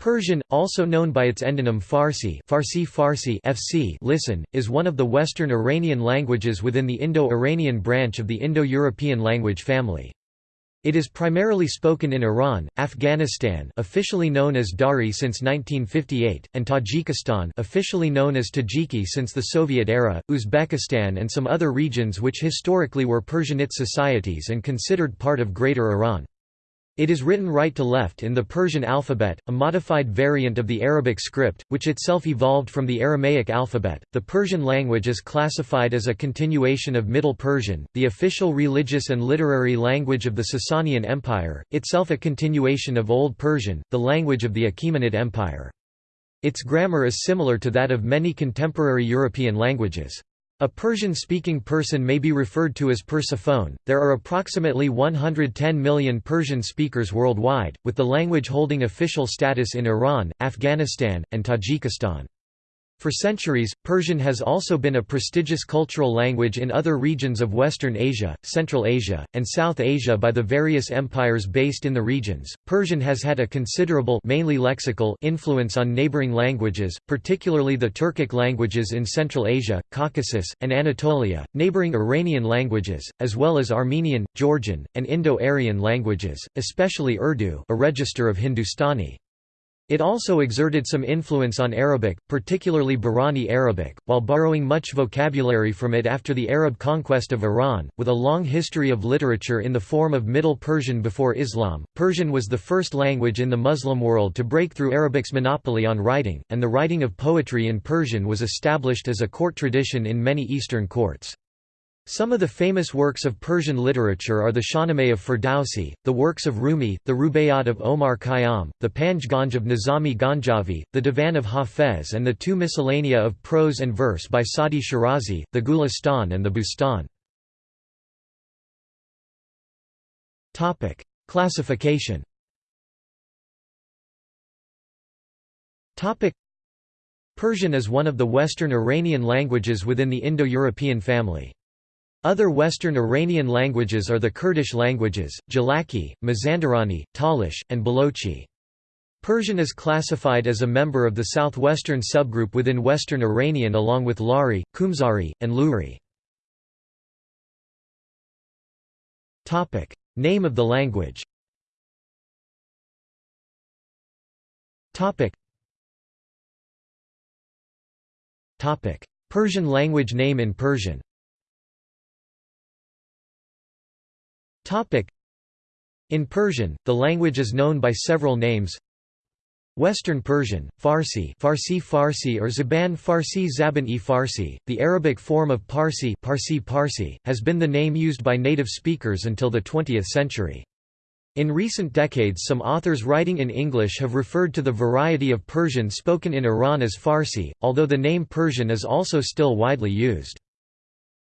Persian, also known by its endonym Farsi, Farsi Farsi FC listen, is one of the Western Iranian languages within the Indo-Iranian branch of the Indo-European language family. It is primarily spoken in Iran, Afghanistan officially known as Dari since 1958, and Tajikistan officially known as Tajiki since the Soviet era, Uzbekistan and some other regions which historically were Persianate societies and considered part of Greater Iran. It is written right to left in the Persian alphabet, a modified variant of the Arabic script, which itself evolved from the Aramaic alphabet. The Persian language is classified as a continuation of Middle Persian, the official religious and literary language of the Sasanian Empire, itself a continuation of Old Persian, the language of the Achaemenid Empire. Its grammar is similar to that of many contemporary European languages. A Persian-speaking person may be referred to as Persophone. There are approximately 110 million Persian speakers worldwide, with the language holding official status in Iran, Afghanistan, and Tajikistan. For centuries, Persian has also been a prestigious cultural language in other regions of Western Asia, Central Asia, and South Asia by the various empires based in the regions. Persian has had a considerable mainly lexical influence on neighboring languages, particularly the Turkic languages in Central Asia, Caucasus, and Anatolia, neighboring Iranian languages, as well as Armenian, Georgian, and Indo-Aryan languages, especially Urdu, a register of Hindustani. It also exerted some influence on Arabic, particularly Bahrani Arabic, while borrowing much vocabulary from it after the Arab conquest of Iran. With a long history of literature in the form of Middle Persian before Islam, Persian was the first language in the Muslim world to break through Arabic's monopoly on writing, and the writing of poetry in Persian was established as a court tradition in many Eastern courts. Some of the famous works of Persian literature are the Shahnameh of Ferdowsi, the works of Rumi, the Rubaiyat of Omar Khayyam, the Panj Ganj of Nizami Ganjavi, the Divan of Hafez and the two miscellanea of prose and verse by Sadi Shirazi, the Gulistan and the Bustan. Classification Persian is one of the Western Iranian languages within the Indo-European family. Other Western Iranian languages are the Kurdish languages, Gilaki, Mazandarani, Talish, and Balochi. Persian is classified as a member of the southwestern subgroup within Western Iranian along with Lari, Kumzari, and Luri. Name of the language. Persian language name in Persian In Persian, the language is known by several names Western Persian, Farsi Farsi Farsi or Zaban Farsi Zaban-e Farsi, the Arabic form of Parsi Parsi Parsi, has been the name used by native speakers until the 20th century. In recent decades some authors writing in English have referred to the variety of Persian spoken in Iran as Farsi, although the name Persian is also still widely used.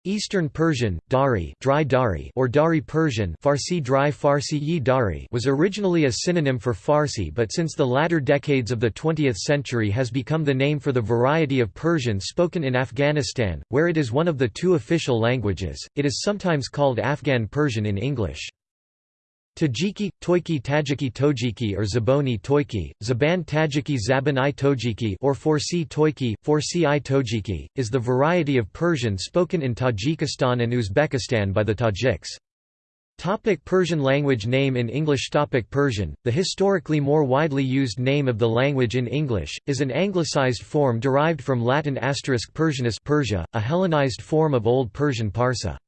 Eastern Persian, Dari, dry Dari or Dari Persian Farsi dry Farsi yi Dari was originally a synonym for Farsi but since the latter decades of the 20th century has become the name for the variety of Persian spoken in Afghanistan, where it is one of the two official languages. It is sometimes called Afghan Persian in English. Tajiki, Toiki Tajiki Tojiki or Zaboni Toiki, Zaban Tajiki Zaban i Tojiki or Farsi Toiki, Farsi i Tojiki, is the variety of Persian spoken in Tajikistan and Uzbekistan by the Tajiks. Topic Persian language name in English Topic Persian, the historically more widely used name of the language in English, is an anglicized form derived from Latin asterisk Persianus Persia, a Hellenized form of Old Persian Parsa.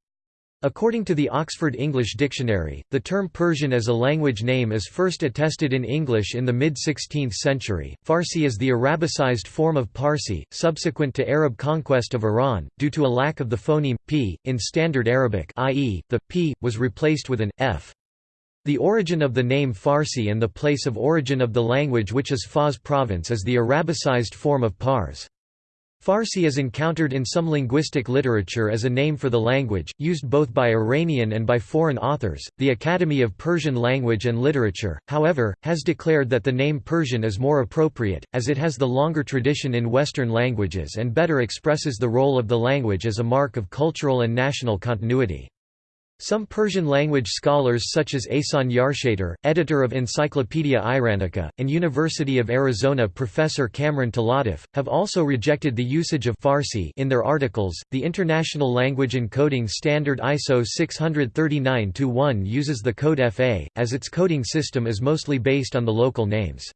According to the Oxford English Dictionary, the term Persian as a language name is first attested in English in the mid-16th century. Farsi is the Arabicized form of Parsi, subsequent to Arab conquest of Iran, due to a lack of the phoneme p in Standard Arabic, i.e., the p was replaced with an f. The origin of the name Farsi and the place of origin of the language which is Fars province is the Arabicized form of Pars. Farsi is encountered in some linguistic literature as a name for the language, used both by Iranian and by foreign authors. The Academy of Persian Language and Literature, however, has declared that the name Persian is more appropriate, as it has the longer tradition in Western languages and better expresses the role of the language as a mark of cultural and national continuity. Some Persian-language scholars such as Ehsan Yarshater, editor of Encyclopaedia Iranica, and University of Arizona professor Kamran Talattof, have also rejected the usage of Farsi in their articles. The International Language Encoding Standard ISO 639-1 uses the code FA, as its coding system is mostly based on the local names.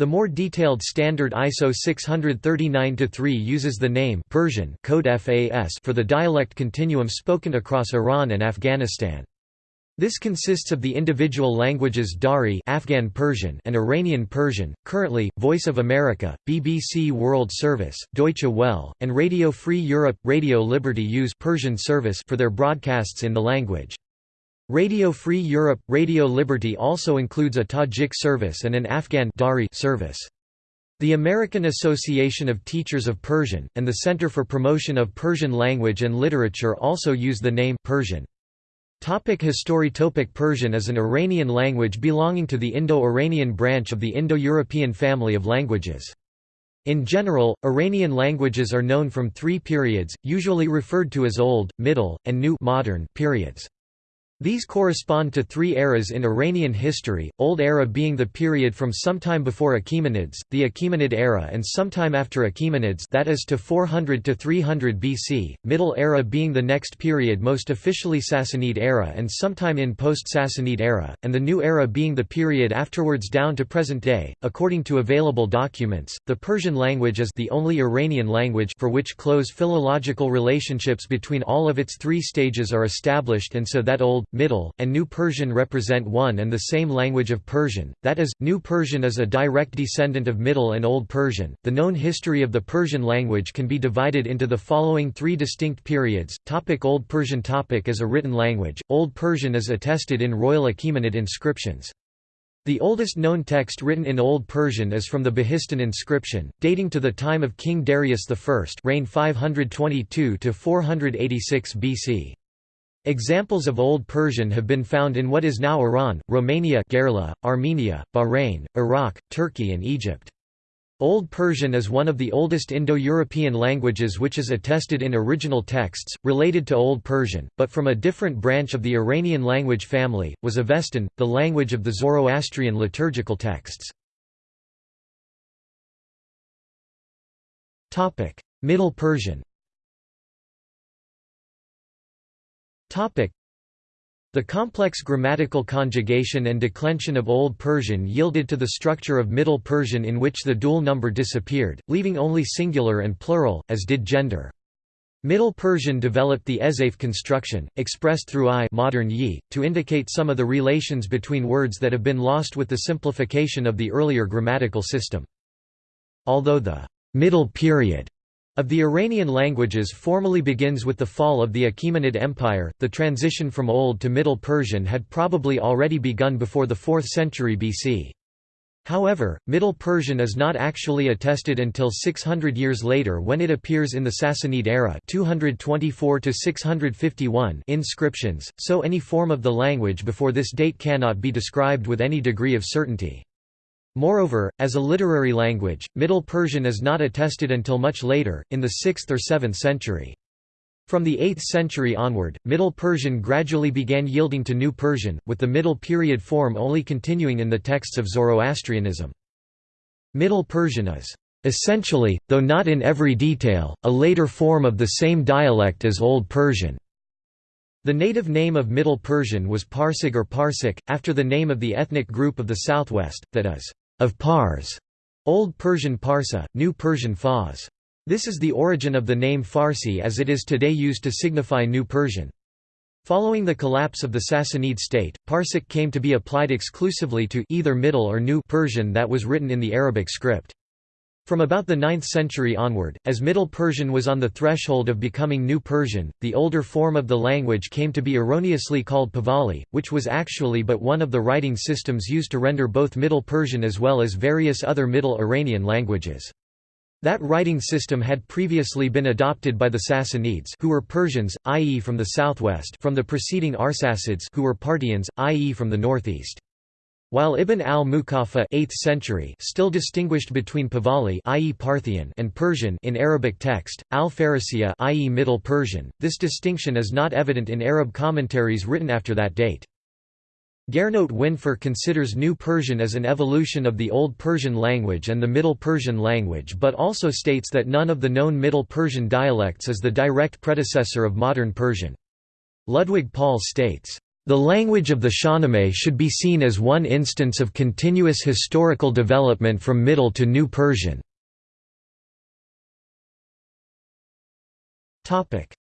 The more detailed standard ISO 639-3 uses the name Persian code FAS for the dialect continuum spoken across Iran and Afghanistan. This consists of the individual languages Dari Afghan Persian and Iranian Persian. Currently, Voice of America, BBC World Service, Deutsche Welle, and Radio Free Europe, Radio Liberty use Persian service for their broadcasts in the language. Radio Free Europe – Radio Liberty also includes a Tajik service and an Afghan Dari service. The American Association of Teachers of Persian, and the Center for Promotion of Persian Language and Literature also use the name Persian. Topic History Topic Persian is an Iranian language belonging to the Indo-Iranian branch of the Indo-European family of languages. In general, Iranian languages are known from three periods, usually referred to as Old, Middle, and New modern periods. These correspond to three eras in Iranian history, Old Era being the period from sometime before Achaemenids, the Achaemenid era and sometime after Achaemenids that is to 400 to 300 BC, Middle Era being the next period most officially Sassanid era and sometime in post-Sassanid era, and the New Era being the period afterwards down to present day. According to available documents, the Persian language is the only Iranian language for which close philological relationships between all of its three stages are established and so that Old, Middle, and New Persian represent one and the same language of Persian, that is, New Persian is a direct descendant of Middle and Old Persian. The known history of the Persian language can be divided into the following three distinct periods. Topic Old Persian topic As a written language, Old Persian is attested in royal Achaemenid inscriptions. The oldest known text written in Old Persian is from the Behistun inscription, dating to the time of King Darius I reign 522–486 BC. Examples of Old Persian have been found in what is now Iran, Romania Gherla, Armenia, Bahrain, Iraq, Turkey and Egypt. Old Persian is one of the oldest Indo-European languages which is attested in original texts, related to Old Persian, but from a different branch of the Iranian language family, was Avestan, the language of the Zoroastrian liturgical texts. Middle Persian The complex grammatical conjugation and declension of Old Persian yielded to the structure of Middle Persian in which the dual number disappeared, leaving only singular and plural, as did gender. Middle Persian developed the Ezafe construction, expressed through i modern yi, to indicate some of the relations between words that have been lost with the simplification of the earlier grammatical system. Although the «middle period» of the Iranian languages formally begins with the fall of the Achaemenid Empire, the transition from Old to Middle Persian had probably already begun before the 4th century BC. However, Middle Persian is not actually attested until 600 years later when it appears in the Sassanid era 224 inscriptions, so any form of the language before this date cannot be described with any degree of certainty. Moreover, as a literary language, Middle Persian is not attested until much later, in the 6th or 7th century. From the 8th century onward, Middle Persian gradually began yielding to New Persian, with the Middle Period form only continuing in the texts of Zoroastrianism. Middle Persian is essentially, though not in every detail, a later form of the same dialect as Old Persian. The native name of Middle Persian was Parsig or Parsik, after the name of the ethnic group of the southwest, that is, of Pars, Old Persian Parsa, New Persian Fars. This is the origin of the name Farsi as it is today used to signify New Persian. Following the collapse of the Sassanid state, Parsic came to be applied exclusively to either Middle or New Persian that was written in the Arabic script. From about the 9th century onward, as Middle Persian was on the threshold of becoming New Persian, the older form of the language came to be erroneously called Pahlavi, which was actually but one of the writing systems used to render both Middle Persian as well as various other Middle Iranian languages. That writing system had previously been adopted by the Sassanids who were Persians, i.e. from the southwest from the preceding Arsacids who were Parthians, i.e. from the northeast. While Ibn al-Muqaffa 8th century still distinguished between Pahlavi i.e. Parthian and Persian in Arabic text, al-Farisiya i.e. Middle Persian, this distinction is not evident in Arab commentaries written after that date. Gernot Windfuhr considers New Persian as an evolution of the Old Persian language and the Middle Persian language but also states that none of the known Middle Persian dialects is the direct predecessor of modern Persian. Ludwig Paul states, the language of the Shahnameh should be seen as one instance of continuous historical development from Middle to New Persian.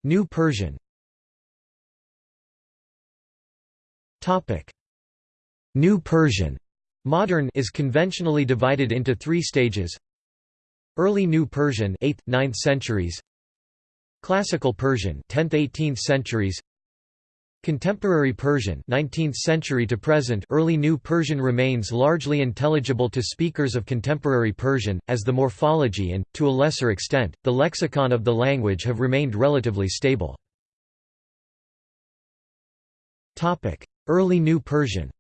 New Persian. New Persian. Modern is conventionally divided into three stages. Early New Persian 8th, 9th centuries. Classical Persian 10th–18th centuries Contemporary Persian 19th century to present early New Persian remains largely intelligible to speakers of contemporary Persian, as the morphology and, to a lesser extent, the lexicon of the language have remained relatively stable. Early New Persian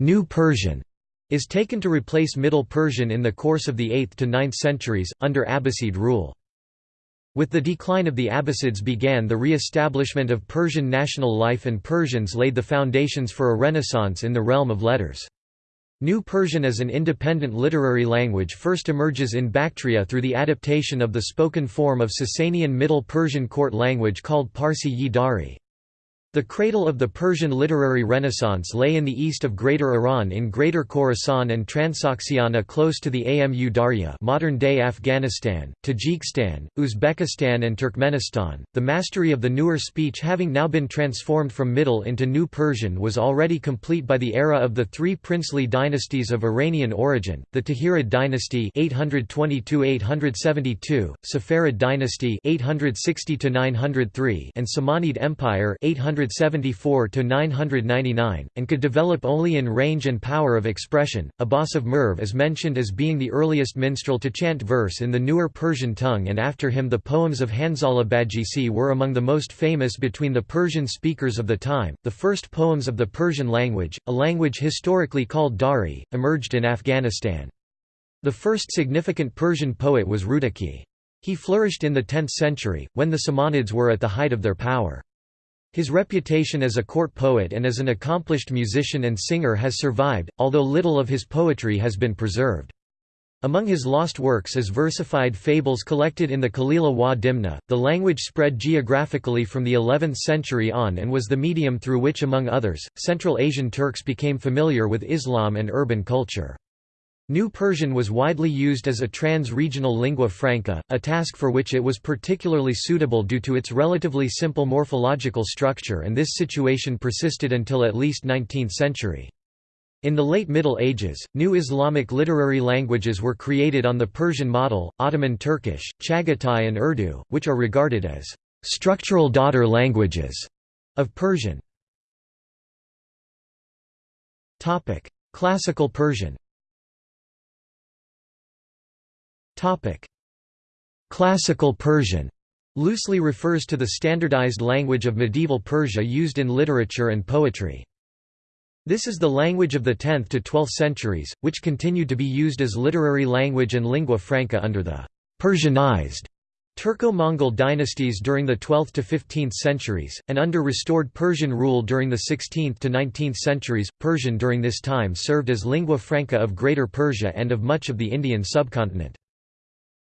New Persian is taken to replace Middle Persian in the course of the 8th to 9th centuries, under Abbasid rule. With the decline of the Abbasids began the re-establishment of Persian national life and Persians laid the foundations for a renaissance in the realm of letters. New Persian as an independent literary language first emerges in Bactria through the adaptation of the spoken form of Sasanian Middle Persian court language called Parsi-yi Dari. The cradle of the Persian literary renaissance lay in the east of Greater Iran in Greater Khorasan and Transoxiana close to the Amu Darya modern-day Afghanistan, Tajikistan, Uzbekistan and Turkmenistan. The mastery of the newer speech having now been transformed from Middle into New Persian was already complete by the era of the three princely dynasties of Iranian origin, the Tahirid dynasty 822–872, Saffarid dynasty 860–903 and Samanid Empire 800 974 to 999, and could develop only in range and power of expression. Abbas of Merv is mentioned as being the earliest minstrel to chant verse in the newer Persian tongue, and after him the poems of Hanzala Badghisi were among the most famous between the Persian speakers of the time. The first poems of the Persian language, a language historically called Dari, emerged in Afghanistan. The first significant Persian poet was Rudaki. He flourished in the 10th century, when the Samanids were at the height of their power. His reputation as a court poet and as an accomplished musician and singer has survived, although little of his poetry has been preserved. Among his lost works is versified fables collected in the Kalila wa Dimna. The language spread geographically from the 11th century on and was the medium through which, among others, Central Asian Turks became familiar with Islam and urban culture. New Persian was widely used as a trans-regional lingua franca, a task for which it was particularly suitable due to its relatively simple morphological structure and this situation persisted until at least 19th century. In the late Middle Ages, new Islamic literary languages were created on the Persian model, Ottoman Turkish, Chagatai and Urdu, which are regarded as structural daughter languages of Persian. Classical Persian Classical Persian loosely refers to the standardized language of medieval Persia used in literature and poetry. This is the language of the 10th to 12th centuries, which continued to be used as literary language and lingua franca under the Persianized Turco-Mongol dynasties during the 12th to 15th centuries, and under restored Persian rule during the 16th to 19th centuries. Persian during this time served as lingua franca of Greater Persia and of much of the Indian subcontinent.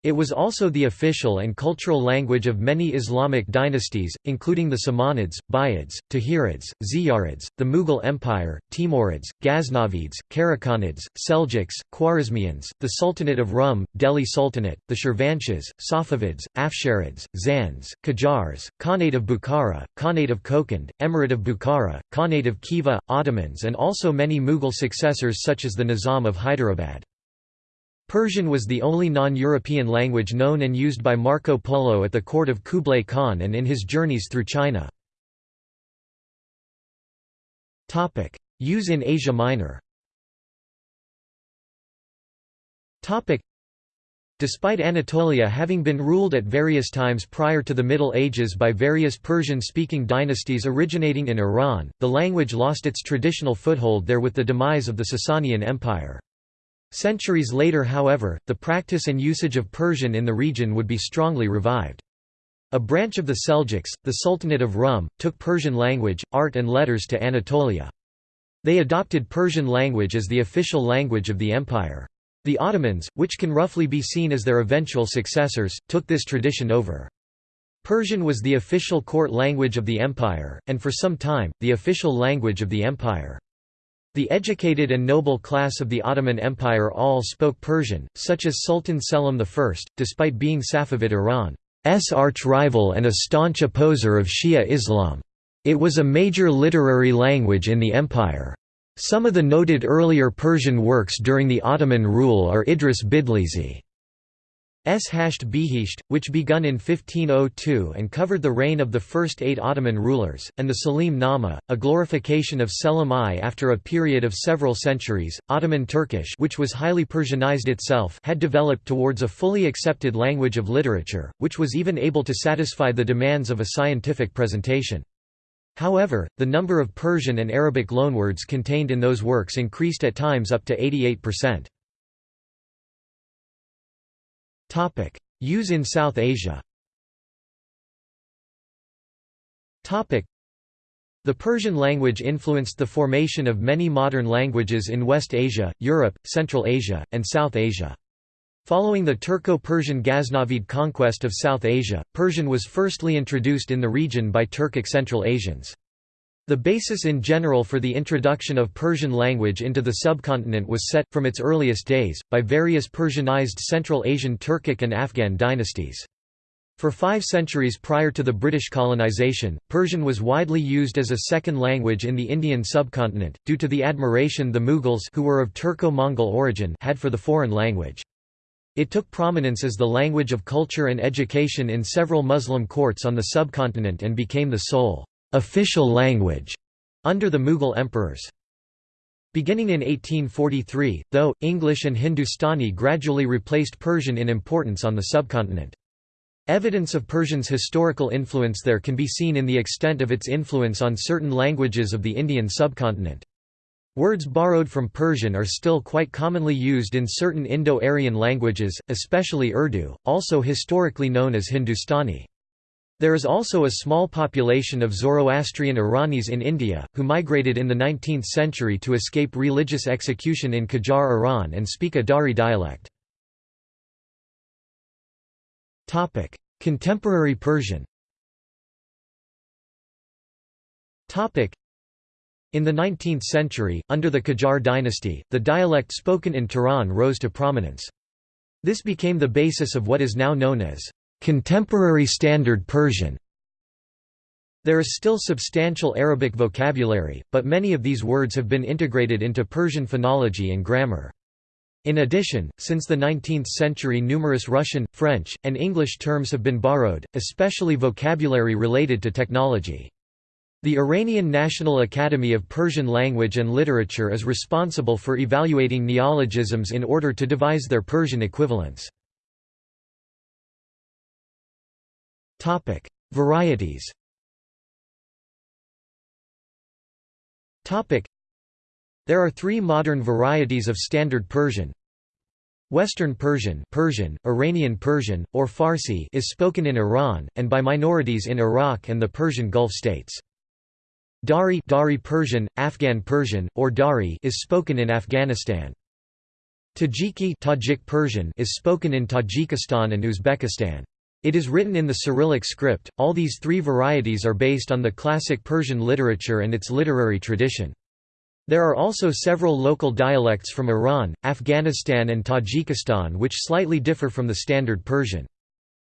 It was also the official and cultural language of many Islamic dynasties, including the Samanids, Buyids, Tahirids, Ziyarids, the Mughal Empire, Timurids, Ghaznavids, Karakhanids, Seljuks, Khwarezmians, the Sultanate of Rum, Delhi Sultanate, the Shirvanshahs, Safavids, Afsharids, Zands, Qajars, Khanate of Bukhara, Khanate of Kokand, Emirate of Bukhara, Khanate of Khiva, Ottomans and also many Mughal successors such as the Nizam of Hyderabad. Persian was the only non-European language known and used by Marco Polo at the court of Kublai Khan and in his journeys through China. Use in Asia Minor Despite Anatolia having been ruled at various times prior to the Middle Ages by various Persian-speaking dynasties originating in Iran, the language lost its traditional foothold there with the demise of the Sasanian Empire. Centuries later however, the practice and usage of Persian in the region would be strongly revived. A branch of the Seljuks, the Sultanate of Rum, took Persian language, art and letters to Anatolia. They adopted Persian language as the official language of the empire. The Ottomans, which can roughly be seen as their eventual successors, took this tradition over. Persian was the official court language of the empire, and for some time, the official language of the empire. The educated and noble class of the Ottoman Empire all spoke Persian, such as Sultan Selim I, despite being Safavid Iran's arch-rival and a staunch opposer of Shia Islam. It was a major literary language in the empire. Some of the noted earlier Persian works during the Ottoman rule are Idris Bitlisi's Hasht Bihisht, which begun in 1502 and covered the reign of the first eight Ottoman rulers, and the Salim Nama, a glorification of Selim I after a period of several centuries. Ottoman Turkish, which was highly Persianized itself, had developed towards a fully accepted language of literature, which was even able to satisfy the demands of a scientific presentation. However, the number of Persian and Arabic loanwords contained in those works increased at times up to 88%. Use in South Asia the Persian language influenced the formation of many modern languages in West Asia, Europe, Central Asia, and South Asia. Following the Turco-Persian Ghaznavid conquest of South Asia, Persian was firstly introduced in the region by Turkic Central Asians. The basis in general for the introduction of Persian language into the subcontinent was set, from its earliest days, by various Persianized Central Asian Turkic and Afghan dynasties. For five centuries prior to the British colonization, Persian was widely used as a second language in the Indian subcontinent, due to the admiration the Mughals who were of Turco-Mongol origin had for the foreign language. It took prominence as the language of culture and education in several Muslim courts on the subcontinent and became the sole official language under the Mughal emperors. Beginning in 1843, though, English and Hindustani gradually replaced Persian in importance on the subcontinent. Evidence of Persian's historical influence there can be seen in the extent of its influence on certain languages of the Indian subcontinent. Words borrowed from Persian are still quite commonly used in certain Indo-Aryan languages, especially Urdu, also historically known as Hindustani. There is also a small population of Zoroastrian Iranis in India, who migrated in the 19th century to escape religious execution in Qajar Iran and speak a Dari dialect. Contemporary Persian in the 19th century, under the Qajar dynasty, the dialect spoken in Tehran rose to prominence. This became the basis of what is now known as contemporary Standard Persian. There is still substantial Arabic vocabulary, but many of these words have been integrated into Persian phonology and grammar. In addition, since the 19th century numerous Russian, French, and English terms have been borrowed, especially vocabulary related to technology. The Iranian National Academy of Persian Language and Literature is responsible for evaluating neologisms in order to devise their Persian equivalents. Varieties There are three modern varieties of Standard Persian. Western Persian, Persian, Iranian Persian, or Farsi is spoken in Iran, and by minorities in Iraq and the Persian Gulf states. Dari, Dari Persian, Afghan Persian, or Dari is spoken in Afghanistan. Tajiki Tajik Persian is spoken in Tajikistan and Uzbekistan. It is written in the Cyrillic script. All these three varieties are based on the classic Persian literature and its literary tradition. There are also several local dialects from Iran, Afghanistan and Tajikistan which slightly differ from the standard Persian.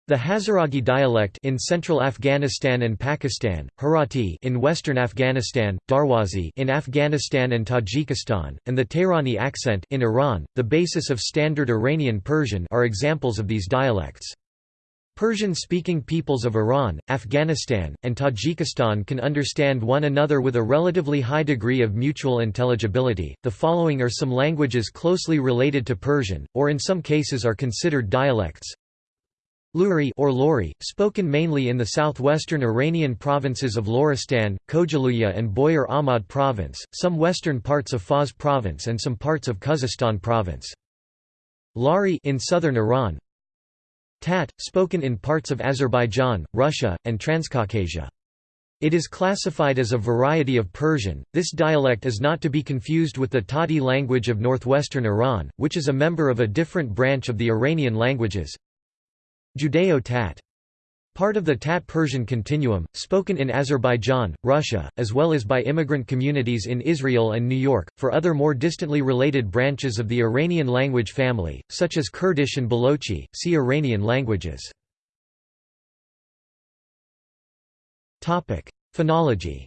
The Hazaragi dialect in central Afghanistan and Pakistan, Harati in western Afghanistan, Darwazi in Afghanistan and Tajikistan, and the Tehrani accent in Iran, the basis of standard Iranian Persian are examples of these dialects. Persian-speaking peoples of Iran, Afghanistan, and Tajikistan can understand one another with a relatively high degree of mutual intelligibility. The following are some languages closely related to Persian, or in some cases are considered dialects. Luri or Lori, spoken mainly in the southwestern Iranian provinces of Loristan, Kohgiluyeh and Boyer Ahmad province, some western parts of Fars province and some parts of Khuzestan province. Lari in southern Iran. Tat, spoken in parts of Azerbaijan, Russia, and Transcaucasia. It is classified as a variety of Persian. This dialect is not to be confused with the Tati language of northwestern Iran, which is a member of a different branch of the Iranian languages. Judeo-Tat. Part of the Tat Persian continuum, spoken in Azerbaijan, Russia, as well as by immigrant communities in Israel and New York, for other more distantly related branches of the Iranian language family, such as Kurdish and Balochi, see Iranian languages. Phonology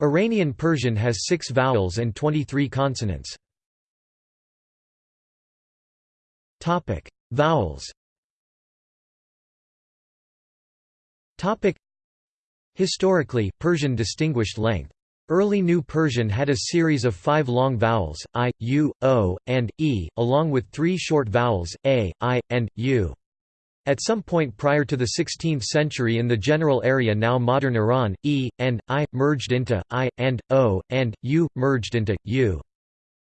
Iranian Persian has six vowels and 23 consonants. Topic: Vowels. Topic: Historically, Persian distinguished length. Early New Persian had a series of five long vowels, i, u, o, and e, along with three short vowels, a, i, and u. At some point prior to the 16th century in the general area now modern Iran, e, and i, merged into i, and o, and u, merged into u.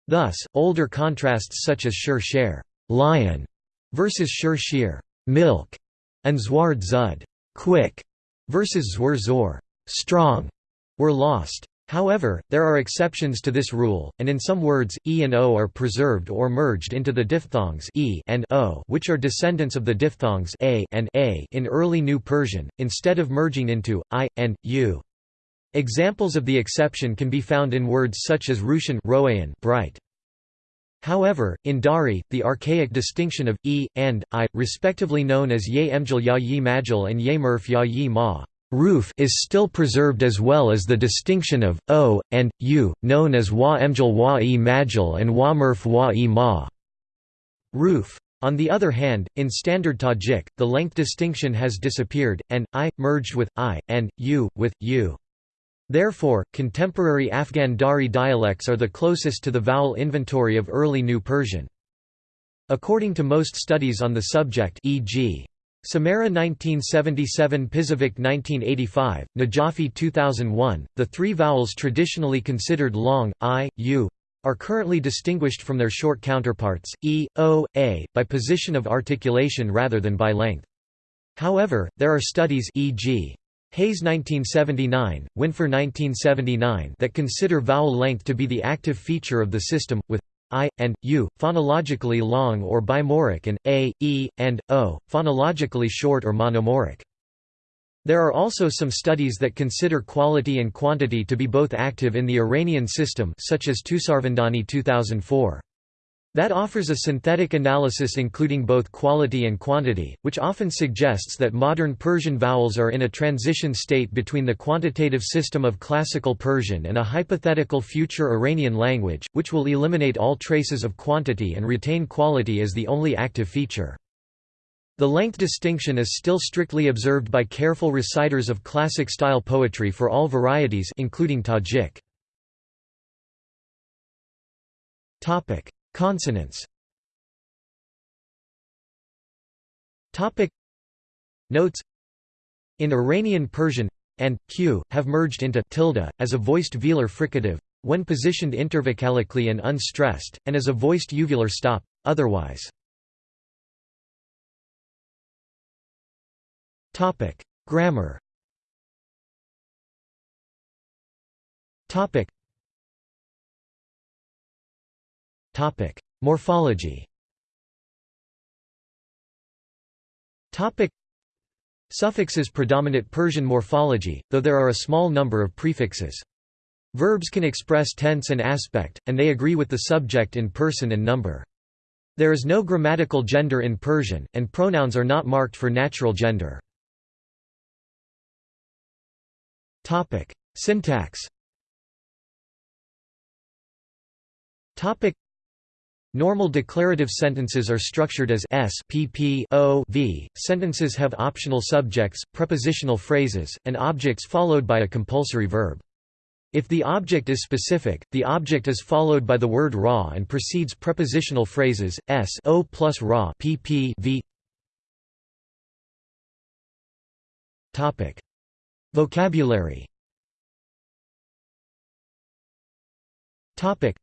Thus, older contrasts such as shur sher lion versus shur sheer milk, and zward zud quick versus zwar zor strong were lost. However, there are exceptions to this rule, and in some words, e and o are preserved or merged into the diphthongs e and o, which are descendants of the diphthongs a and a in early New Persian, instead of merging into i and u. Examples of the exception can be found in words such as Rushan bright, However, in Dari, the archaic distinction of e and i, respectively known as ye emjal ya yi majal and ye murf ya yi ma roof is still preserved as well as the distinction of o and u, known as wa emjal wa e majal and wa murf wa e ma roof. On the other hand, in Standard Tajik, the length distinction has disappeared, and i merged with i, and u with u. Therefore, contemporary Afghan Dari dialects are the closest to the vowel inventory of early New Persian. According to most studies on the subject e.g. Samareh 1977 Pisowicz 1985, Najafi 2001, the three vowels traditionally considered long, i, u, are currently distinguished from their short counterparts, e, o, a, by position of articulation rather than by length. However, there are studies e.g. Hayes 1979, Windfuhr 1979 that consider vowel length to be the active feature of the system, with i, and, u, phonologically long or bimoric and a, e, and, o, phonologically short or monomoric. There are also some studies that consider quality and quantity to be both active in the Iranian system such as Toosarvandani 2004. That offers a synthetic analysis including both quality and quantity, which often suggests that modern Persian vowels are in a transition state between the quantitative system of Classical Persian and a hypothetical future Iranian language, which will eliminate all traces of quantity and retain quality as the only active feature. The length distinction is still strictly observed by careful reciters of classic-style poetry for all varieties including Tajik. Consonants. Topic. Notes. In Iranian Persian and q have merged into tilde as a voiced velar fricative when positioned intervocalically and unstressed, and as a voiced uvular stop, otherwise. Grammar. Topic Morphology. Topic: Suffixes predominate Persian morphology, though there are a small number of prefixes. Verbs can express tense and aspect, and they agree with the subject in person and number. There is no grammatical gender in Persian, and pronouns are not marked for natural gender. Syntax Normal declarative sentences are structured as s pp o v. Sentences have optional subjects, prepositional phrases, and objects followed by a compulsory verb. If the object is specific, the object is followed by the word raw and precedes prepositional phrases s o plus raw pp v. Topic: Vocabulary. Topic.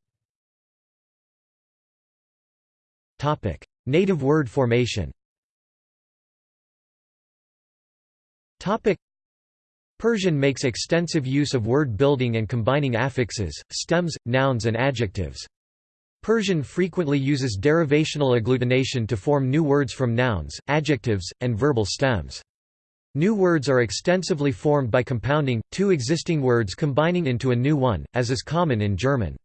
Native word formation. Persian makes extensive use of word building and combining affixes, stems, nouns and adjectives. Persian frequently uses derivational agglutination to form new words from nouns, adjectives, and verbal stems. New words are extensively formed by compounding, two existing words combining into a new one, as is common in German.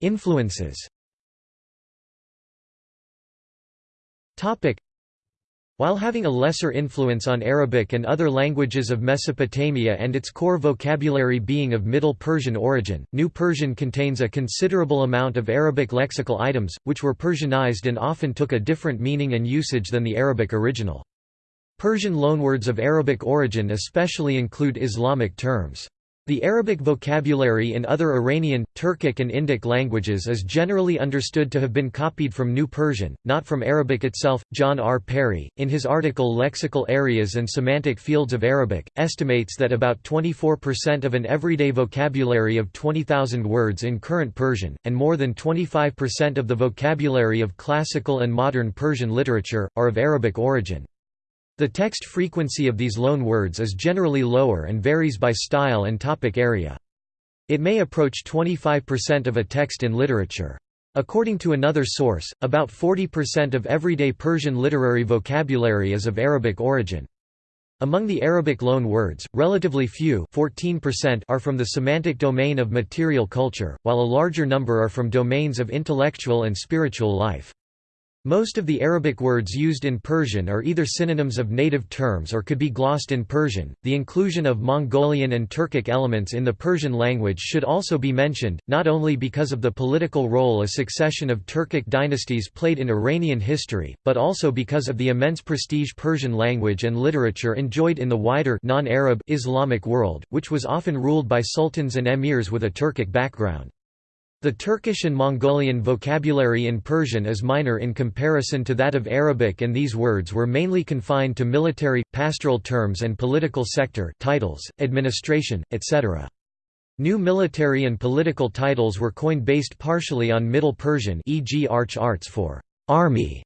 Influences while having a lesser influence on Arabic and other languages of Mesopotamia and its core vocabulary being of Middle Persian origin, New Persian contains a considerable amount of Arabic lexical items, which were Persianized and often took a different meaning and usage than the Arabic original. Persian loanwords of Arabic origin especially include Islamic terms. The Arabic vocabulary in other Iranian, Turkic and Indic languages is generally understood to have been copied from New Persian, not from Arabic itself. John R. Perry, in his article Lexical Areas and Semantic Fields of Arabic, estimates that about 24% of an everyday vocabulary of 20,000 words in current Persian, and more than 25% of the vocabulary of classical and modern Persian literature, are of Arabic origin. The text frequency of these loan words is generally lower and varies by style and topic area. It may approach 25% of a text in literature. According to another source, about 40% of everyday Persian literary vocabulary is of Arabic origin. Among the Arabic loan words, relatively few 14% are from the semantic domain of material culture, while a larger number are from domains of intellectual and spiritual life. Most of the Arabic words used in Persian are either synonyms of native terms or could be glossed in Persian. The inclusion of Mongolian and Turkic elements in the Persian language should also be mentioned, not only because of the political role a succession of Turkic dynasties played in Iranian history, but also because of the immense prestige Persian language and literature enjoyed in the wider non-Arab Islamic world, which was often ruled by sultans and emirs with a Turkic background. The Turkish and Mongolian vocabulary in Persian is minor in comparison to that of Arabic and these words were mainly confined to military, pastoral terms and political sector titles, administration, etc. New military and political titles were coined based partially on Middle Persian e.g. arch arts for army,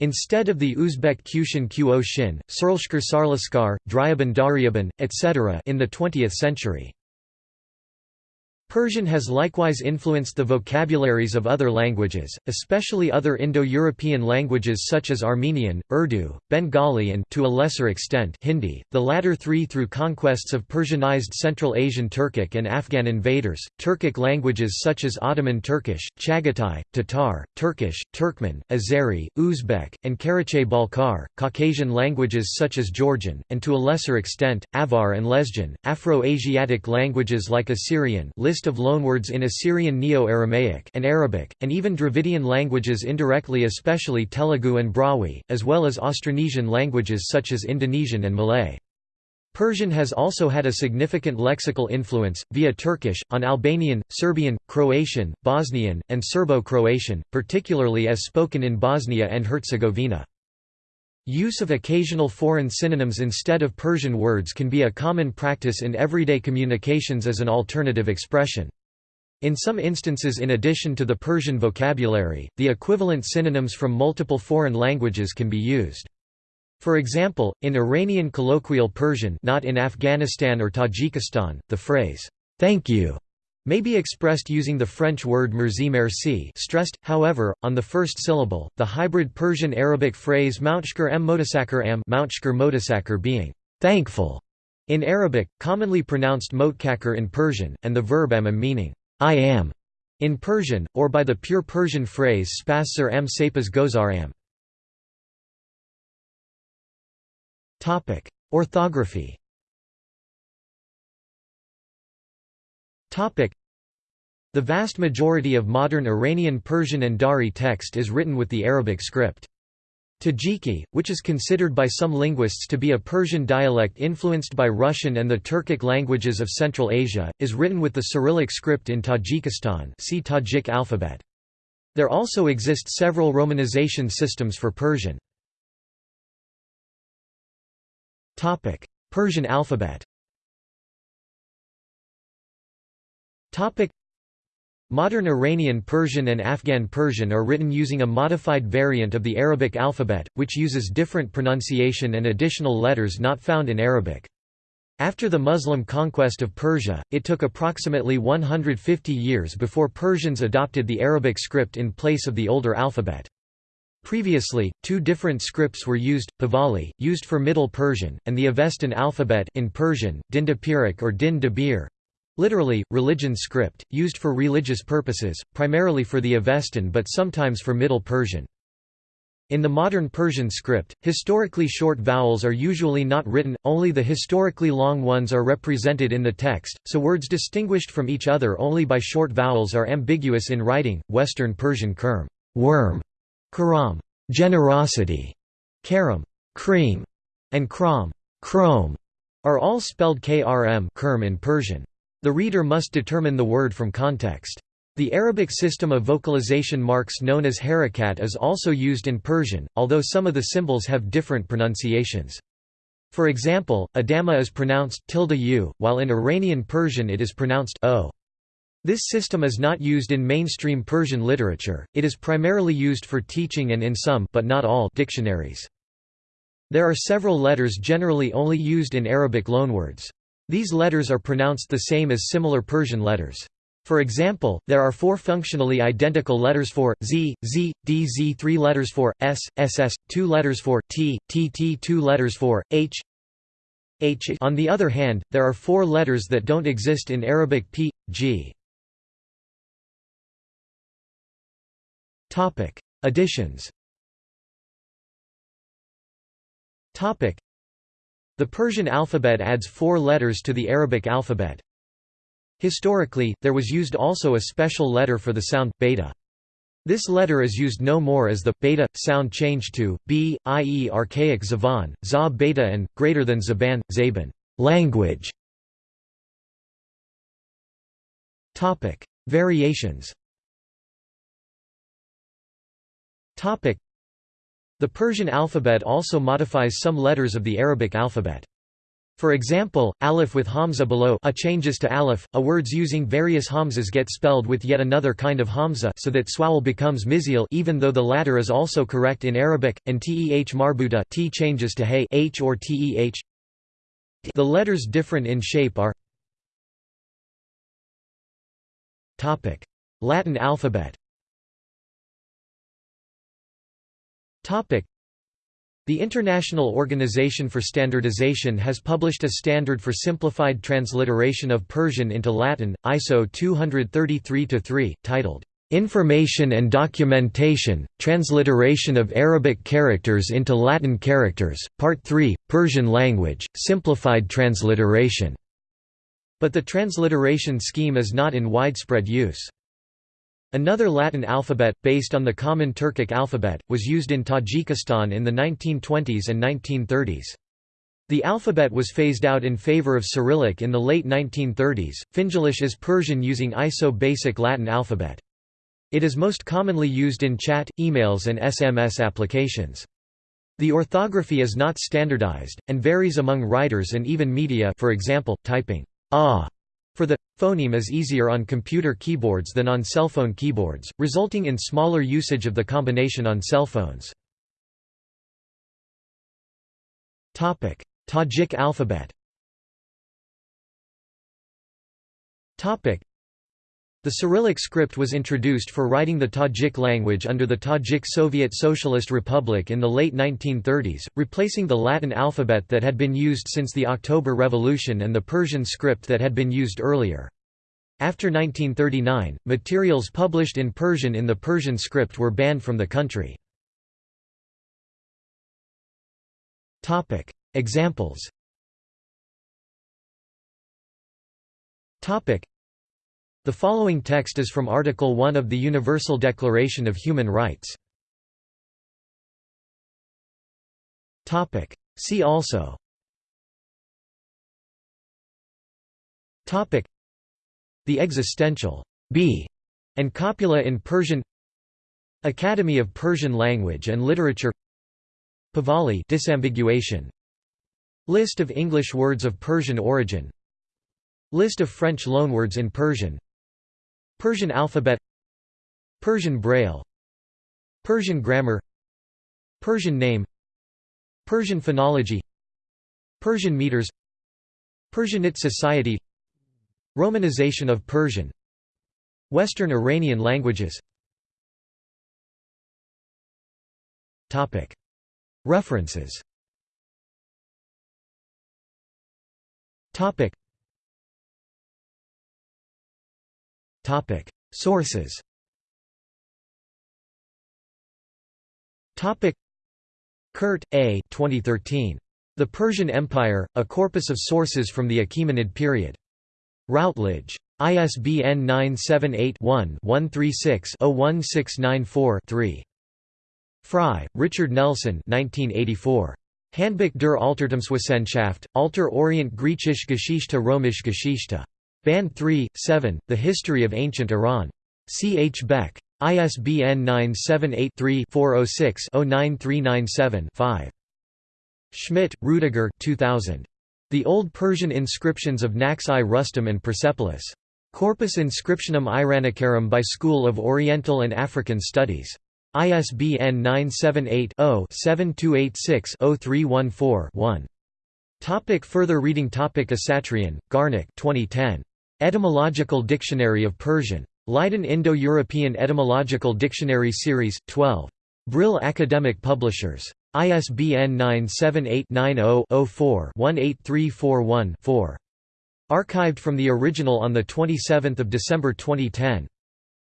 instead of the Uzbek Kushin Qo Shin, Surlshkar Sarlaskar, Dryaban Daryaban, etc. in the 20th century. Persian has likewise influenced the vocabularies of other languages, especially other Indo-European languages such as Armenian, Urdu, Bengali and to a lesser extent Hindi, the latter three through conquests of Persianized Central Asian Turkic and Afghan invaders, Turkic languages such as Ottoman Turkish, Chagatai, Tatar, Turkish, Turkmen, Azeri, Uzbek, and Karachay-Balkar, Caucasian languages such as Georgian, and to a lesser extent, Avar and Lezgian, Afro-Asiatic languages like Assyrian list of loanwords in Assyrian Neo-Aramaic and Arabic, and even Dravidian languages indirectly especially Telugu and Brahui, as well as Austronesian languages such as Indonesian and Malay. Persian has also had a significant lexical influence, via Turkish, on Albanian, Serbian, Croatian, Bosnian, and Serbo-Croatian, particularly as spoken in Bosnia and Herzegovina. Use of occasional foreign synonyms instead of Persian words can be a common practice in everyday communications as an alternative expression. In some instances in addition to the Persian vocabulary, the equivalent synonyms from multiple foreign languages can be used. For example, in Iranian colloquial Persian not in Afghanistan or Tajikistan, the phrase, "'Thank you' may be expressed using the French word merci merci stressed, however, on the first syllable, the hybrid Persian-Arabic phrase mountshkar m motasakar am motasakar being thankful in Arabic, commonly pronounced motkakar in Persian, and the verb am meaning I am in Persian, or by the pure Persian phrase spasar m sapas gozar am. Orthography The vast majority of modern Iranian Persian and Dari text is written with the Arabic script. Tajiki, which is considered by some linguists to be a Persian dialect influenced by Russian and the Turkic languages of Central Asia, is written with the Cyrillic script in Tajikistan see Tajik alphabet. There also exist several romanization systems for Persian. Persian alphabet Modern Iranian Persian and Afghan Persian are written using a modified variant of the Arabic alphabet, which uses different pronunciation and additional letters not found in Arabic. After the Muslim conquest of Persia, it took approximately 150 years before Persians adopted the Arabic script in place of the older alphabet. Previously, two different scripts were used, Pahlavi, used for Middle Persian, and the Avestan alphabet in Persian, Dindapirik or Din Dabir, Literally, religion script, used for religious purposes, primarily for the Avestan but sometimes for Middle Persian. In the modern Persian script, historically short vowels are usually not written, only the historically long ones are represented in the text, so words distinguished from each other only by short vowels are ambiguous in writing. Western Persian kerm, worm, karam, generosity, karam, cream, and kram, chrome, are all spelled krm kerm in Persian. The reader must determine the word from context. The Arabic system of vocalization marks known as harakat is also used in Persian, although some of the symbols have different pronunciations. For example, Adama is pronounced tilde u, while in Iranian Persian it is pronounced o. This system is not used in mainstream Persian literature, it is primarily used for teaching and in some but not all dictionaries. There are several letters generally only used in Arabic loanwords. These letters are pronounced the same as similar Persian letters. For example, there are four functionally identical letters for z, z, d, z, three letters for s, ss, two letters for t, tt, two letters for h, h. On the other hand, there are four letters that don't exist in Arabic p, g. Topic: Additions. Topic: the Persian alphabet adds four letters to the Arabic alphabet. Historically, there was used also a special letter for the sound, beta. This letter is used no more as the beta sound changed to b, i.e. archaic zavan, za beta and greater than zaban, zaban, language. Topic: Variations. Topic: the Persian alphabet also modifies some letters of the Arabic alphabet. For example, aleph with hamza below a changes to aleph, a words using various hamzas get spelled with yet another kind of hamza so that swawal becomes mizial even though the latter is also correct in Arabic, and teh marbuta t changes to hay h or teh. The letters different in shape are Latin alphabet the International Organization for Standardization has published a standard for simplified transliteration of Persian into Latin, ISO 233-3, titled, "'Information and Documentation, Transliteration of Arabic Characters into Latin Characters, Part 3, Persian Language, Simplified Transliteration". But the transliteration scheme is not in widespread use. Another Latin alphabet, based on the common Turkic alphabet, was used in Tajikistan in the 1920s and 1930s. The alphabet was phased out in favor of Cyrillic in the late 1930s. Finglish is Persian using ISO basic Latin alphabet. It is most commonly used in chat, emails and SMS applications. The orthography is not standardized, and varies among writers and even media for example, typing ah phoneme is easier on computer keyboards than on cell phone keyboards, resulting in smaller usage of the combination on cell phones. Tajik alphabet the Cyrillic script was introduced for writing the Tajik language under the Tajik Soviet Socialist Republic in the late 1930s, replacing the Latin alphabet that had been used since the October Revolution and the Persian script that had been used earlier. After 1939, materials published in Persian in the Persian script were banned from the country. Examples The following text is from Article 1 of the Universal Declaration of Human Rights. See also. The existential b and copula in Persian. Academy of Persian Language and Literature. Pahlavi disambiguation. List of English words of Persian origin. List of French loanwords in Persian Persian alphabet Persian Braille Persian grammar Persian name Persian phonology Persian meters Persianate society Romanization of Persian Western Iranian languages. References Sources Kuhrt, A. 2013. The Persian Empire, A Corpus of Sources from the Achaemenid Period. Routledge. ISBN 978-1-136-01694-3. Frye, Richard Nelson 1984. Handbuch der Altertumswissenschaft, Alter Orient Griechisch Geschichte Römisch Geschichte. Band 3, 7, The History of Ancient Iran. C. H. Beck. ISBN 978-3-406-09397-5. Schmitt, Rudiger 2000. The Old Persian Inscriptions of Naqsh-i Rustam and Persepolis. Corpus Inscriptionum Iranicarum by School of Oriental and African Studies. ISBN 978-0-7286-0314-1. Topic further reading Topic Asatryan, Garnik 2010. Etymological Dictionary of Persian. Leiden Indo-European Etymological Dictionary Series, 12. Brill Academic Publishers. ISBN 978-90-04-18341-4. Archived from the original on 27 December 2010.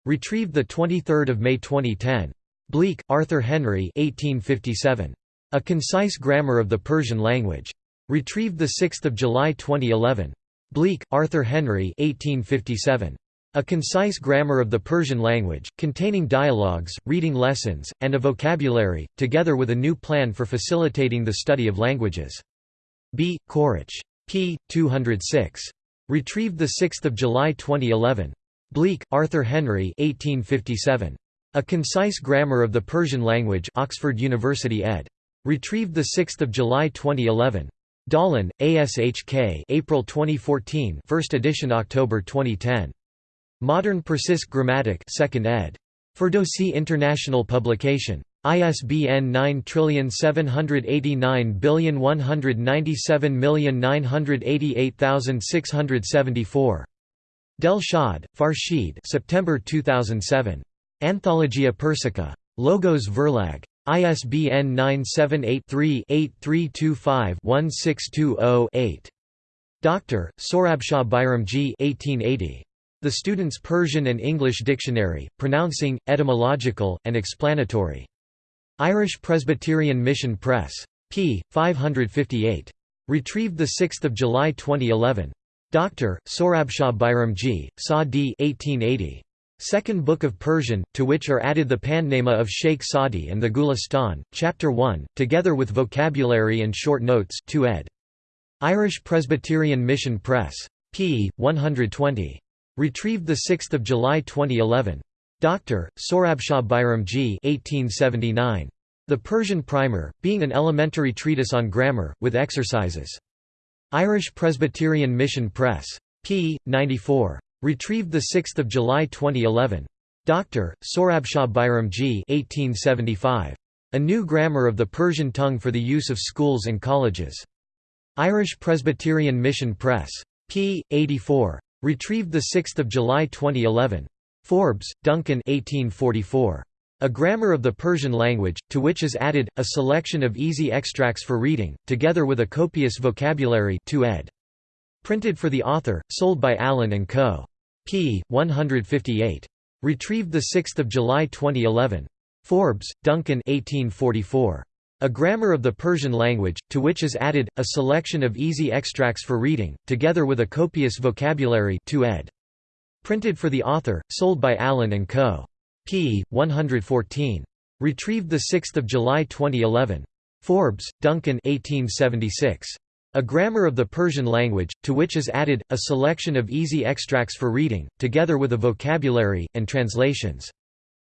Retrieved 23 May 2010. Bleek, Arthur Henry 1857. A Concise Grammar of the Persian Language. Retrieved 6 July 2011. Bleek, Arthur Henry 1857. A concise grammar of the Persian language, containing dialogues, reading lessons, and a vocabulary, together with a new plan for facilitating the study of languages. B. Quaritch. p. 206. Retrieved 6 July 2011. Bleek, Arthur Henry 1857. A Concise Grammar of the Persian Language Oxford University ed. Retrieved 6 July 2011. Dahlen, ASHK April 2014 first edition October 2010. Modern Persisk Grammatic 2nd ed. Ferdowsi International Publication. ISBN 9789197988674. Delshad, Farshid September 2007. Anthologia Persica. Logos Verlag. ISBN 978-3-8325-1620-8. Dr. Sorabshah Bairamji 1880. The Student's Persian and English Dictionary, Pronouncing, Etymological, and Explanatory. Irish Presbyterian Mission Press. p. 558. Retrieved 6 July 2011. Dr. Sorabshah Bairamji, Sa d 1880. Second Book of Persian, to which are added the Pandnama of Sheikh Sadi and the Gulistan, Chapter 1, together with vocabulary and short notes 2 ed. Irish Presbyterian Mission Press. p. 120. Retrieved 6 July 2011. Dr. Sorabshah Bairamji 1879. The Persian Primer, being an elementary treatise on grammar, with exercises. Irish Presbyterian Mission Press. p. 94. Retrieved 6 July 2011. Dr. Sorabshah Bairamji 1875. A New Grammar of the Persian Tongue for the Use of Schools and Colleges. Irish Presbyterian Mission Press. p. 84. Retrieved 6 July 2011. Forbes, Duncan 1844. A Grammar of the Persian Language, to which is added, a selection of easy extracts for reading, together with a copious vocabulary 2 ed. Printed for the author, sold by Allen & Co. p. 158. Retrieved 6 July 2011. Forbes, Duncan 1844. A Grammar of the Persian Language, to which is added, a selection of easy extracts for reading, together with a copious vocabulary 2 ed. Printed for the author, sold by Allen & Co. p. 114. Retrieved 6 July 2011. Forbes, Duncan 1876. A Grammar of the Persian Language, to which is added, a selection of easy extracts for reading, together with a vocabulary, and translations.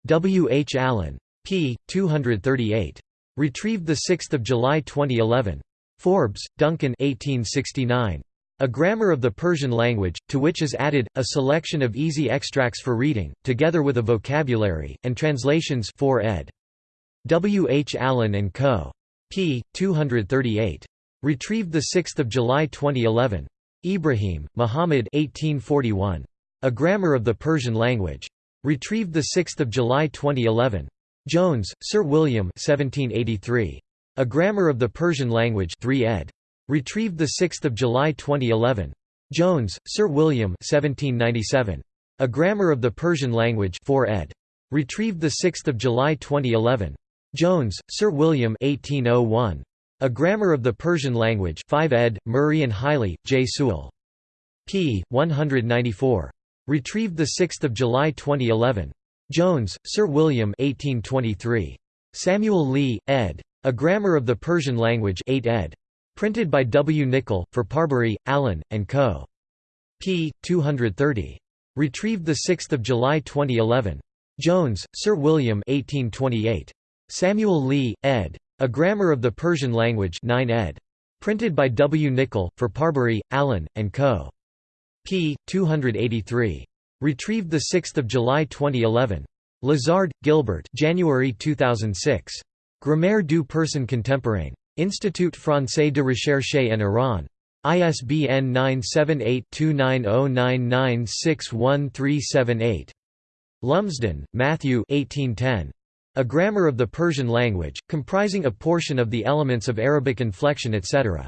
W. H. Allen. p. 238. Retrieved 6 July 2011. Forbes, Duncan 1869. A Grammar of the Persian Language, to which is added, a selection of easy extracts for reading, together with a vocabulary, and translations 4 ed. W. H. Allen & Co. p. 238. Retrieved 6 July 2011. Ibrahim, Muhammad 1841. A Grammar of the Persian Language. Retrieved 6 July 2011. Jones, Sir William 1783. A Grammar of the Persian Language 3 ed. Retrieved 6 July 2011. Jones, Sir William 1797. A Grammar of the Persian Language 4 ed. Retrieved 6 July 2011. Jones, Sir William 1801. A Grammar of the Persian Language 5 ed., Murray and Hiley, J. Sewell. p. 194. Retrieved 6 July 2011. Jones, Sir William 1823. Samuel Lee, ed. A Grammar of the Persian Language 8 ed. Printed by W. Nichol, for Parbury, Allen, and Co. p. 230. Retrieved 6 July 2011. Jones, Sir William 1828. Samuel Lee, ed. A Grammar of the Persian Language 9 ed. Printed by W. Nichol, for Parbury, Allen, and Co. p. 283. Retrieved 6 July 2011. Lazard, Gilbert January 2006. Grammaire du Persan contemporain. Institut français de recherche en Iran. ISBN 978-2909961378. Lumsden, Matthew 1810. A Grammar of the Persian Language, comprising a portion of the elements of Arabic inflection etc.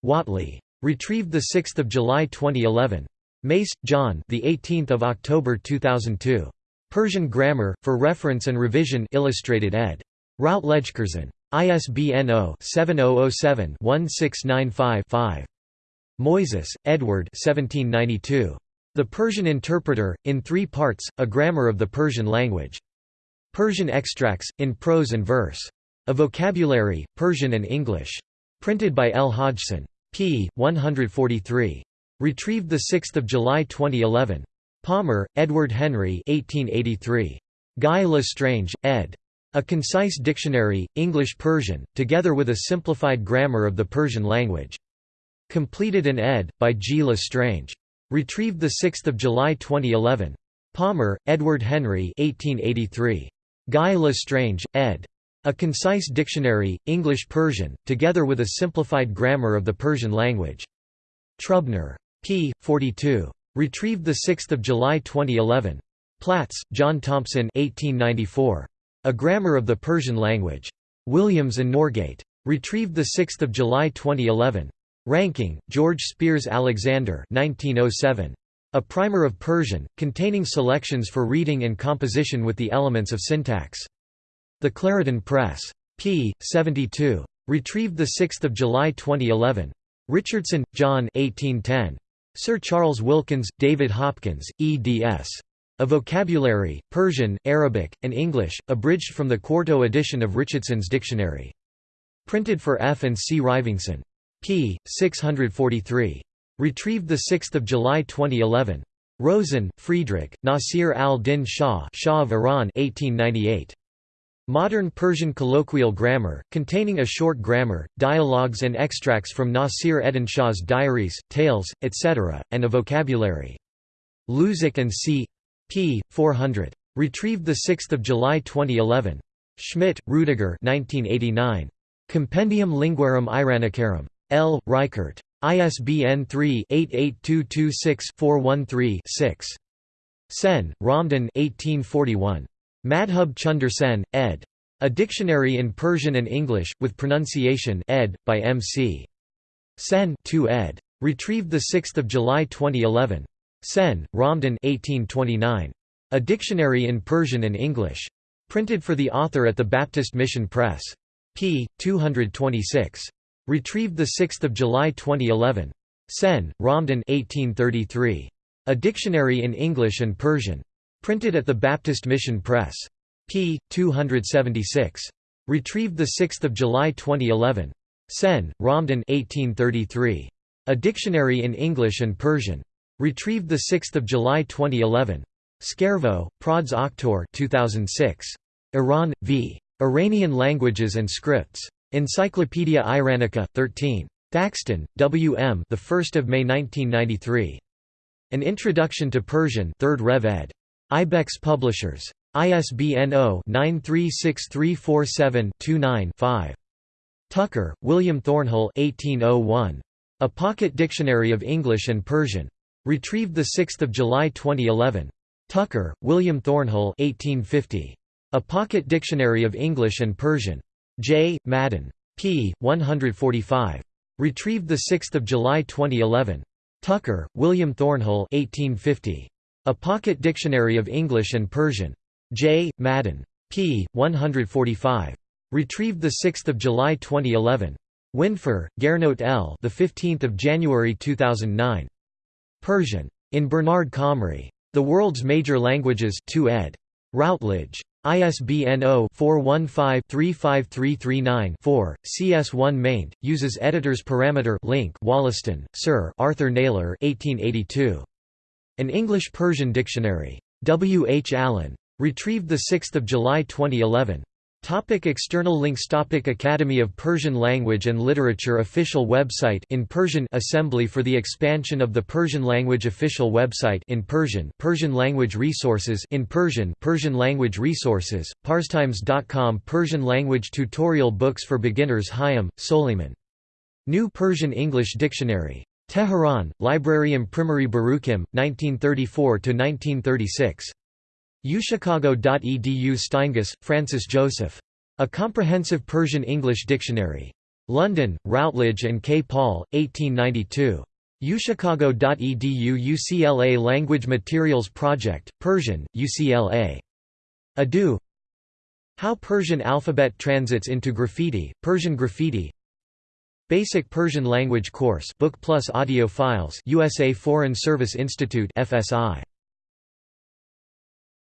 Whately. Retrieved 6 July 2011. Mace, John the 18th of October 2002. Persian Grammar, for Reference and Revision Illustrated ed. Routledge Curzon. ISBN 0-7007-1695-5. Moyses, Edward The Persian Interpreter, in three parts, A Grammar of the Persian Language. Persian Extracts, in Prose and Verse. A Vocabulary, Persian and English. Printed by L. Hodgson. p. 143. Retrieved 6 July 2011. Palmer, Edward Henry 1883. Guy Lestrange, ed. A concise dictionary, English-Persian, together with a simplified grammar of the Persian language. Completed and ed. by G. Lestrange. Retrieved 6 July 2011. Palmer, Edward Henry 1883. Guy Lestrange, ed. A concise dictionary, English-Persian, together with a simplified grammar of the Persian language. Trubner. p. 42. Retrieved 6 July 2011. Platts, John Thompson 1894. A Grammar of the Persian Language. Williams and Norgate. Retrieved 6 July 2011. Ranking, George Spiers Alexander 1907. A Primer of Persian, containing selections for reading and composition with the elements of syntax. The Clarendon Press. p. 72. Retrieved 6 July 2011. Richardson, John 1810. Sir Charles Wilkins, David Hopkins, eds. A Vocabulary, Persian, Arabic, and English, abridged from the quarto edition of Richardson's Dictionary. Printed for F. and C. Rivington. p. 643. Retrieved 6 July 2011. Rosen, Friedrich, Nasir al-Din Shah Shah of Iran 1898. Modern Persian colloquial grammar, containing a short grammar, dialogues and extracts from Nasir Eddin Shah's diaries, tales, etc., and a vocabulary. Luzac and C p. 400. Retrieved 6 July 2011. Schmitt, Rudiger 1989. Compendium Linguarum Iranicarum. L. Reichert. ISBN 3-88226-413-6. Sen, Ramdan 1841. Madhub Chunder Sen, ed. A Dictionary in Persian and English, with Pronunciation ed. by M. C. Sen 2 ed. Retrieved 6 July 2011. Sen, Ramdan 1829. A Dictionary in Persian and English. Printed for the author at the Baptist Mission Press. p. 226. Retrieved 6 July 2011. Sen, Ramdan 1833. A Dictionary in English and Persian. Printed at the Baptist Mission Press. p. 276. Retrieved 6 July 2011. Sen, Ramdan 1833. A Dictionary in English and Persian. Retrieved 6 July 2011. Skjærvø, Prods Oktor 2006. Iran, v. Iranian Languages and Scripts. Encyclopaedia Iranica, 13. Thackston, W. M. The 1st of May 1993. An Introduction to Persian, 3rd Rev. ed. Ibex Publishers. ISBN 0-936347-29-5. Tucker, William Thornhill 1801. A Pocket Dictionary of English and Persian. Retrieved 6 July 2011. Tucker, William Thornhill 1850. A Pocket Dictionary of English and Persian. J. Madden. p. 145. Retrieved 6 July 2011. Tucker, William Thornhill 1850. A Pocket Dictionary of English and Persian. J. Madden. p. 145. Retrieved 6 July 2011. Windfuhr, Gernot L. The 15th of January 2009. Persian. In Bernard Comrie. The World's Major Languages 2 ed. Routledge. ISBN 0-415-35339-4, CS1 maint, uses editor's parameter link Wollaston, Sir Arthur Naylor 1882. An English-Persian Dictionary. W. H. Allen. Retrieved 6 July 2011. Topic external links Topic Academy of Persian Language and Literature Official website in Persian Assembly for the expansion of the Persian language Official website in Persian Persian language resources in Persian Persian language resources parstimes.com Persian language tutorial books for beginners Hayam, Soliman. New Persian English Dictionary. Tehran, Library Imprimerie Baruchim, 1934–1936. uchicago.edu Steingass, Francis Joseph. A Comprehensive Persian-English Dictionary. London, Routledge and K. Paul, 1892. uchicago.edu UCLA Language Materials Project, Persian, UCLA. Adu How Persian Alphabet Transits into Graffiti, Persian Graffiti Basic Persian Language Course Book plus Audio Files USA Foreign Service Institute FSI